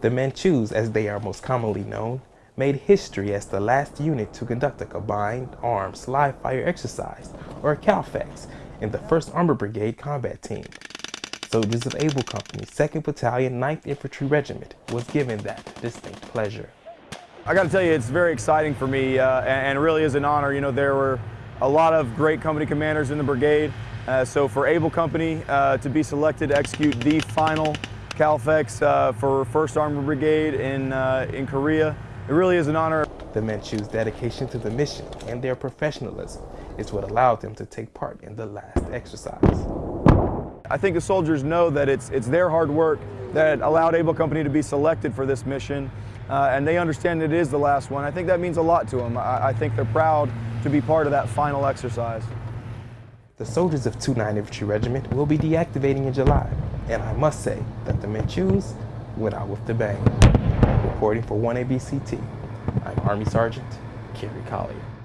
The Manchus, as they are most commonly known, made history as the last unit to conduct a combined arms live fire exercise, or CALFEX, in the 1st Armored Brigade combat team. Soldiers of Able Company, 2nd Battalion, 9th Infantry Regiment was given that distinct pleasure. I got to tell you, it's very exciting for me uh, and, really is an honor. You know, there were a lot of great company commanders in the brigade. Uh, so for Able Company uh, to be selected to execute the final CALFEX uh, for 1st Armored Brigade in, uh, in Korea, it really is an honor. The Manchus' dedication to the mission and their professionalism is what allowed them to take part in the last exercise. I think the soldiers know that it's, it's their hard work that allowed Able Company to be selected for this mission, uh, and they understand it is the last one. I think that means a lot to them. I, I think they're proud to be part of that final exercise. The soldiers of 29 Infantry Regiment will be deactivating in July, and I must say that the Manchus went out with the bang. Reporting for 1ABCT, I'm Army Sergeant Kerry Collier.